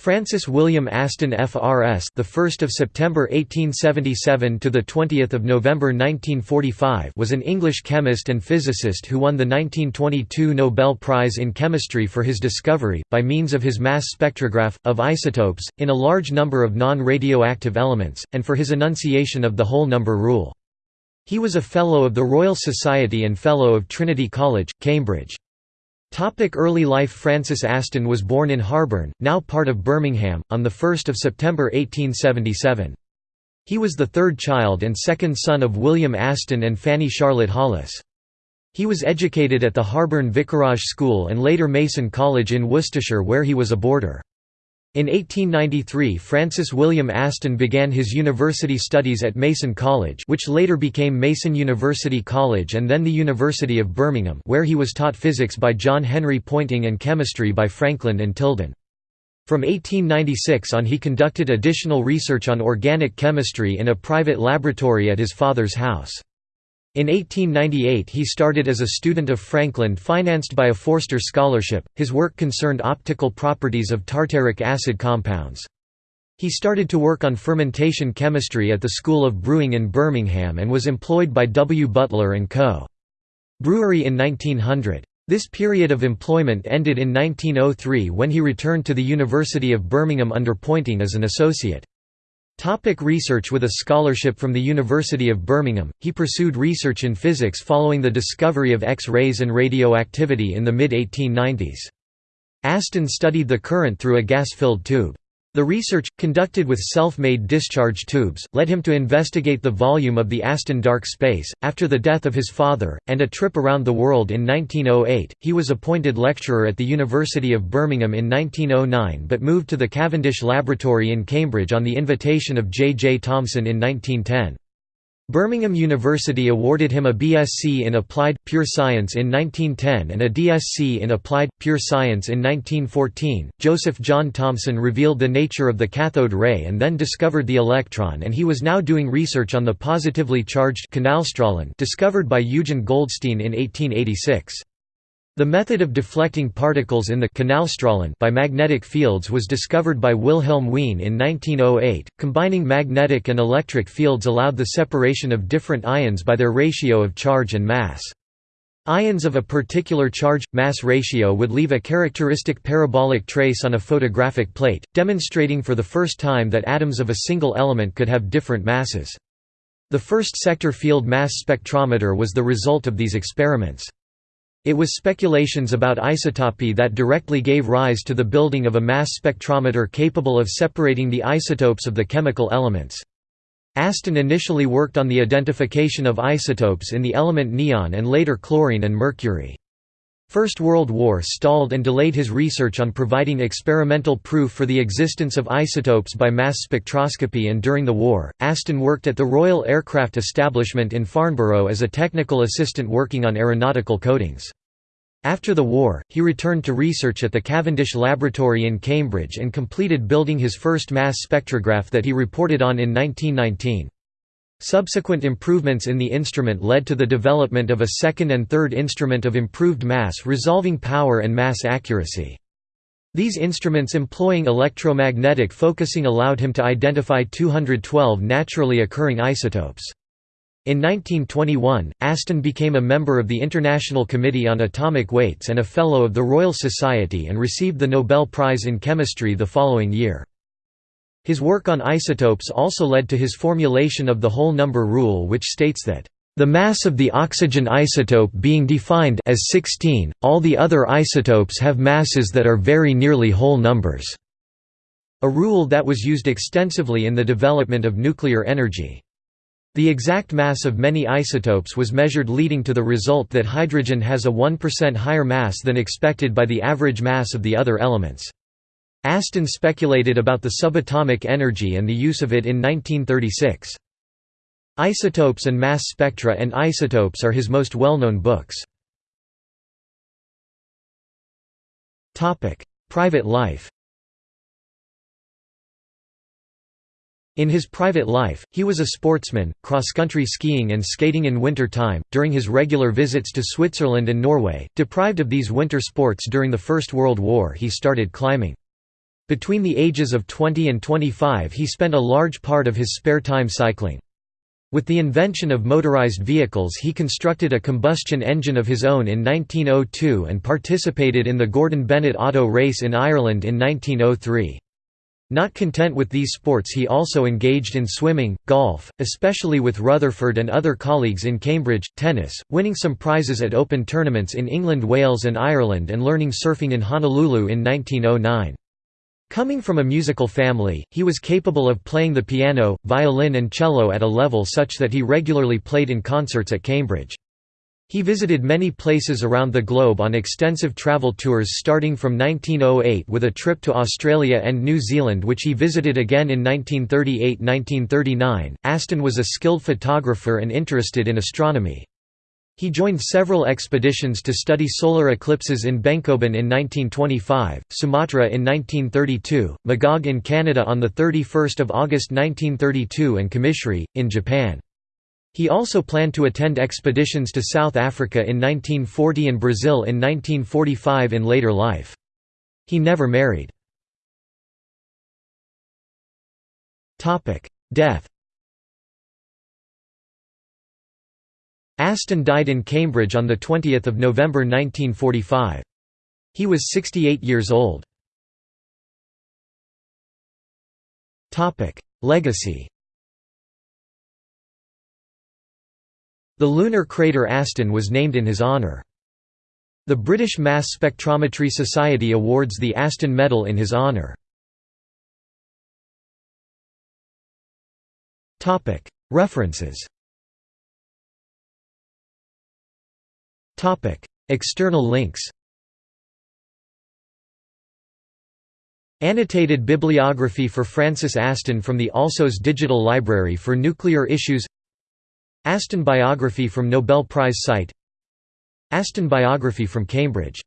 Francis William Aston FRS the 1st of September 1877 to the 20th of November 1945 was an English chemist and physicist who won the 1922 Nobel Prize in Chemistry for his discovery by means of his mass spectrograph of isotopes in a large number of non-radioactive elements and for his enunciation of the whole number rule. He was a fellow of the Royal Society and fellow of Trinity College, Cambridge. Topic early life Francis Aston was born in Harborne, now part of Birmingham, on 1 September 1877. He was the third child and second son of William Aston and Fanny Charlotte Hollis. He was educated at the Harborne Vicarage School and later Mason College in Worcestershire where he was a boarder. In 1893 Francis William Aston began his university studies at Mason College which later became Mason University College and then the University of Birmingham where he was taught physics by John Henry Poynting and chemistry by Frankland and Tilden. From 1896 on he conducted additional research on organic chemistry in a private laboratory at his father's house. In 1898 he started as a student of Frankland financed by a Forster Scholarship, his work concerned optical properties of tartaric acid compounds. He started to work on fermentation chemistry at the School of Brewing in Birmingham and was employed by W. Butler & Co. Brewery in 1900. This period of employment ended in 1903 when he returned to the University of Birmingham under Poynting as an associate. Topic research With a scholarship from the University of Birmingham, he pursued research in physics following the discovery of X-rays and radioactivity in the mid-1890s. Aston studied the current through a gas-filled tube. The research, conducted with self-made discharge tubes, led him to investigate the volume of the Aston dark space. After the death of his father, and a trip around the world in 1908, he was appointed lecturer at the University of Birmingham in 1909 but moved to the Cavendish Laboratory in Cambridge on the invitation of J. J. Thomson in 1910. Birmingham University awarded him a BSc in Applied, Pure Science in 1910 and a DSc in Applied, Pure Science in 1914. Joseph John Thomson revealed the nature of the cathode ray and then discovered the electron and he was now doing research on the positively charged discovered by Eugen Goldstein in 1886. The method of deflecting particles in the Kanalstrahlen by magnetic fields was discovered by Wilhelm Wien in 1908. Combining magnetic and electric fields allowed the separation of different ions by their ratio of charge and mass. Ions of a particular charge-mass ratio would leave a characteristic parabolic trace on a photographic plate, demonstrating for the first time that atoms of a single element could have different masses. The first sector field mass spectrometer was the result of these experiments. It was speculations about isotopy that directly gave rise to the building of a mass spectrometer capable of separating the isotopes of the chemical elements. Aston initially worked on the identification of isotopes in the element neon and later chlorine and mercury. First World War stalled and delayed his research on providing experimental proof for the existence of isotopes by mass spectroscopy and during the war, Aston worked at the Royal Aircraft Establishment in Farnborough as a technical assistant working on aeronautical coatings. After the war, he returned to research at the Cavendish Laboratory in Cambridge and completed building his first mass spectrograph that he reported on in 1919. Subsequent improvements in the instrument led to the development of a second and third instrument of improved mass resolving power and mass accuracy. These instruments employing electromagnetic focusing allowed him to identify 212 naturally occurring isotopes. In 1921, Aston became a member of the International Committee on Atomic Weights and a Fellow of the Royal Society and received the Nobel Prize in Chemistry the following year. His work on isotopes also led to his formulation of the whole number rule which states that the mass of the oxygen isotope being defined as 16, all the other isotopes have masses that are very nearly whole numbers", a rule that was used extensively in the development of nuclear energy. The exact mass of many isotopes was measured leading to the result that hydrogen has a 1% higher mass than expected by the average mass of the other elements. Aston speculated about the subatomic energy and the use of it in 1936. Isotopes and Mass Spectra and Isotopes are his most well-known books. Private life In his private life, he was a sportsman, cross-country skiing and skating in winter time, during his regular visits to Switzerland and Norway. Deprived of these winter sports during the First World War he started climbing. Between the ages of 20 and 25 he spent a large part of his spare time cycling. With the invention of motorized vehicles he constructed a combustion engine of his own in 1902 and participated in the Gordon Bennett Auto Race in Ireland in 1903. Not content with these sports he also engaged in swimming, golf, especially with Rutherford and other colleagues in Cambridge, tennis, winning some prizes at open tournaments in England Wales and Ireland and learning surfing in Honolulu in 1909. Coming from a musical family, he was capable of playing the piano, violin and cello at a level such that he regularly played in concerts at Cambridge. He visited many places around the globe on extensive travel tours starting from 1908 with a trip to Australia and New Zealand which he visited again in 1938–1939. Aston was a skilled photographer and interested in astronomy. He joined several expeditions to study solar eclipses in Benkoelen in 1925, Sumatra in 1932, Magog in Canada on 31 August 1932 and Kamishari, in Japan. He also planned to attend expeditions to South Africa in 1940 and Brazil in 1945 in later life. He never married. Death Aston died in Cambridge on 20 November 1945. He was 68 years old. Legacy The lunar crater Aston was named in his honour. The British Mass Spectrometry Society awards the Aston Medal in his honour. References External links Annotated bibliography for Francis Aston from the Alsos Digital Library for Nuclear Issues Aston biography from Nobel Prize site Aston biography from Cambridge